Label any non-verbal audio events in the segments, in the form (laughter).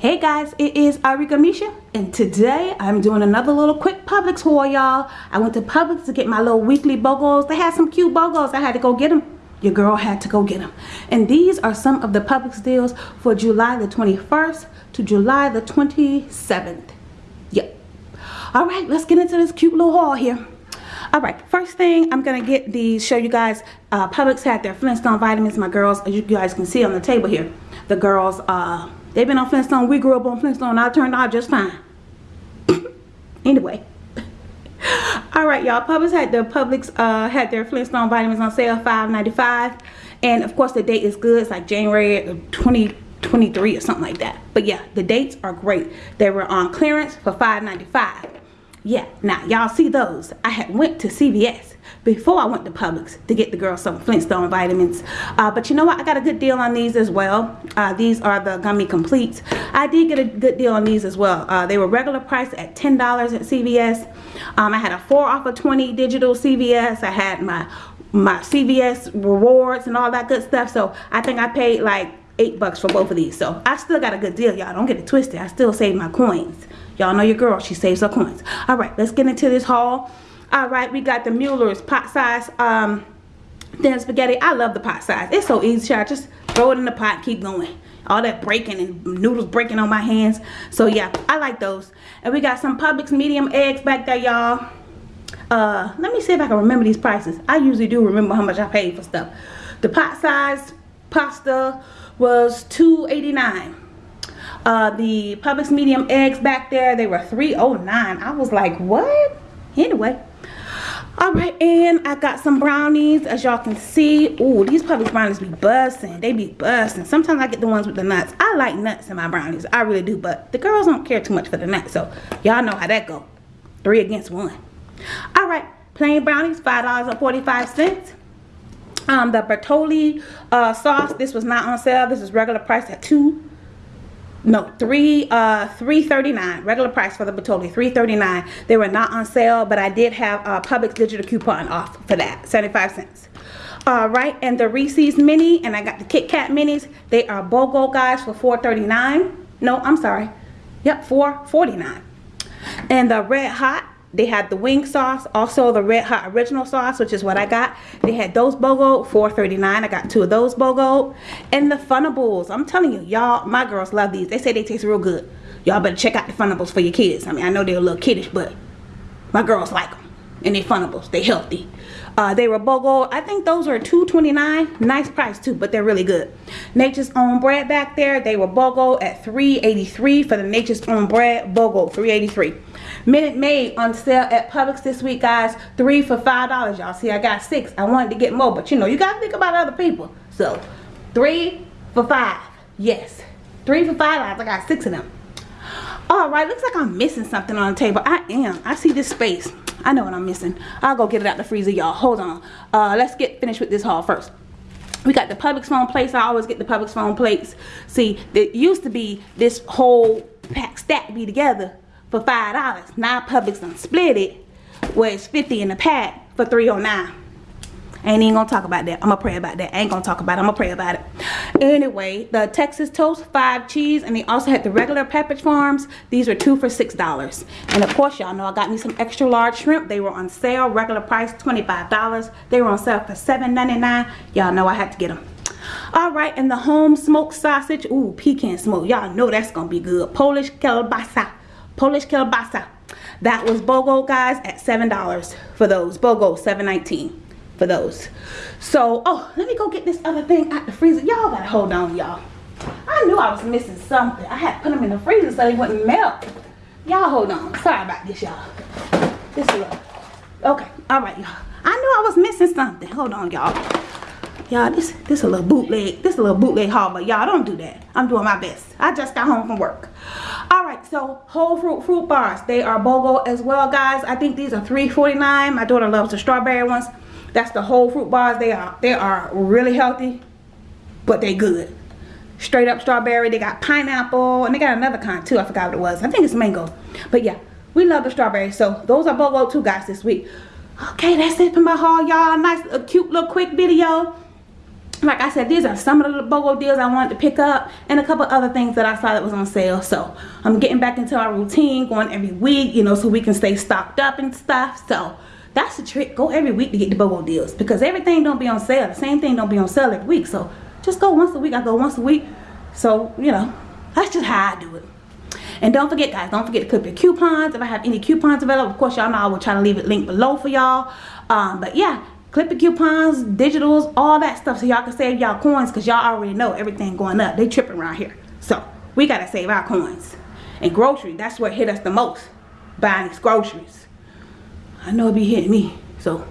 guys it is Arika Misha and today I'm doing another little quick Publix haul y'all. I went to Publix to get my little weekly BOGOs. They had some cute BOGOs. I had to go get them your girl had to go get them and these are some of the Publix deals for July the 21st to July the 27th yep. All right let's get into this cute little haul here. All right first thing i'm gonna get these show you guys uh publix had their flintstone vitamins. My girls as you guys can see on the table here the girls uh They've been on Flintstone. We grew up on Flintstone. I turned out just fine. (coughs) anyway. (coughs) Alright, y'all. Publix had the Publix uh, had their Flintstone vitamins on sale, $5.95. And of course the date is good. It's like January 2023 or something like that. But yeah, the dates are great. They were on clearance for $5.95. Yeah, now y'all see those. I had went to CVS before I went to Publix to get the girls some Flintstone vitamins. Uh, but you know what? I got a good deal on these as well. Uh, these are the Gummy Completes. I did get a good deal on these as well. Uh, they were regular price at $10 at CVS. Um, I had a 4 off of 20 digital CVS. I had my my CVS rewards and all that good stuff. So I think I paid like eight bucks for both of these. So I still got a good deal, y'all. Don't get it twisted. I still save my coins. Y'all know your girl. She saves her coins. All right, let's get into this haul. All right we got the Mueller's pot size um thin spaghetti. I love the pot size. It's so easy child. Just throw it in the pot keep going. All that breaking and noodles breaking on my hands. So yeah I like those. And we got some Publix medium eggs back there y'all. Uh let me see if I can remember these prices. I usually do remember how much I paid for stuff. The pot size pasta was 2.89 uh the Publix medium eggs back there. They were 3.09 I was like what? Anyway. All right and i got some brownies as y'all can see. Oh these Publix brownies be busting. They be busting. Sometimes i get the ones with the nuts. I like nuts in my brownies. I really do but the girls don't care too much for the nuts so y'all know how that go. Three against one. All right plain brownies five dollars and 45 cents. Um the bertolli uh sauce this was not on sale. This is regular price at two no three uh 339 regular price for the Bertolli 339 they were not on sale but I did have a Publix digital coupon off for that 75 cents. All right and the Reese's mini and I got the Kit Kat minis. They are BOGO guys for 439 no I'm sorry. Yep 449 and the red hot they had the wing sauce also the red hot original sauce which is what i got they had those bogo 4.39 i got two of those bogo and the Funables i'm telling you y'all my girls love these they say they taste real good y'all better check out the Funables for your kids i mean i know they're a little kiddish but my girls like them and they Funables they healthy uh, they were BOGO. I think those are $2.29. Nice price too, but they're really good. Nature's Own bread back there. They were BOGO at $3.83 for the Nature's Own bread. BOGO, $3.83. Minute Maid on sale at Publix this week, guys. Three for $5, y'all. See, I got six. I wanted to get more, but you know, you got to think about other people. So, three for five. Yes. Three for $5. I got six of them. Alright, looks like I'm missing something on the table. I am. I see this space. I know what I'm missing. I'll go get it out the freezer, y'all. Hold on. Uh, let's get finished with this haul first. We got the Publix phone plates. I always get the Publix phone plates. See, it used to be this whole pack stack be together for five dollars. Now Publix done split it where it's 50 in a pack for 309 ain't even gonna talk about that. I'm gonna pray about that. Ain't gonna talk about it. I'm gonna pray about it. Anyway, the Texas Toast, five cheese, and they also had the regular Pepperidge Farms. These are two for six dollars. And of course, y'all know I got me some extra large shrimp. They were on sale, regular price $25. They were on sale for $7.99. Y'all know I had to get them. All right, and the home smoked sausage. Ooh, pecan smoke. Y'all know that's gonna be good. Polish kielbasa. Polish kielbasa. That was BOGO, guys, at $7 for those. BOGO, $7.19 for those. So, oh, let me go get this other thing out the freezer. Y'all gotta hold on, y'all. I knew I was missing something. I had to put them in the freezer so they wouldn't melt. Y'all hold on. Sorry about this, y'all. This is Okay, all right, y'all. I knew I was missing something. Hold on, y'all. Y'all, this this a little bootleg. This a little bootleg haul, but y'all don't do that. I'm doing my best. I just got home from work. All right, so whole fruit fruit bars. They are BOGO as well, guys. I think these are $3.49. My daughter loves the strawberry ones. That's the whole fruit bars. They are they are really healthy, but they good. Straight up strawberry. They got pineapple and they got another kind too. I forgot what it was. I think it's mango. But yeah, we love the strawberry. So those are BOGO too, guys, this week. Okay, that's it for my haul, y'all. Nice, a cute little quick video. Like I said, these are some of the BOGO deals I wanted to pick up and a couple other things that I saw that was on sale. So I'm getting back into our routine, going every week, you know, so we can stay stocked up and stuff. So that's the trick. Go every week to get the BOGO deals because everything don't be on sale. The same thing don't be on sale every week. So just go once a week. I go once a week. So, you know, that's just how I do it. And don't forget, guys, don't forget to clip your coupons. If I have any coupons available, of course, y'all know I will try to leave it linked below for y'all. Um, but yeah, clip the coupons, digitals, all that stuff so y'all can save y'all coins because y'all already know everything going up. They tripping around here. So we got to save our coins. And grocery, that's what hit us the most. Buying these groceries. I know it be hitting me. So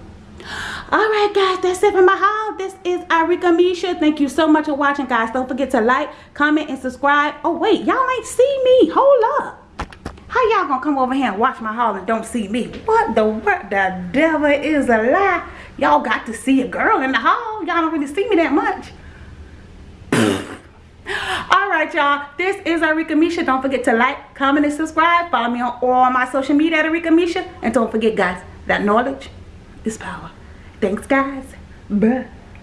Alright guys, that's it for my haul. This is Arika Misha. Thank you so much for watching guys. Don't forget to like, comment, and subscribe. Oh wait, y'all ain't see me. Hold up. How y'all gonna come over here and watch my haul and don't see me? What the what the devil is a lie? Y'all got to see a girl in the hall Y'all don't really see me that much. (laughs) Alright y'all, this is Arika Misha. Don't forget to like, comment, and subscribe. Follow me on all my social media at Arika Misha. And don't forget guys, that knowledge is power. Thanks, guys. Bye.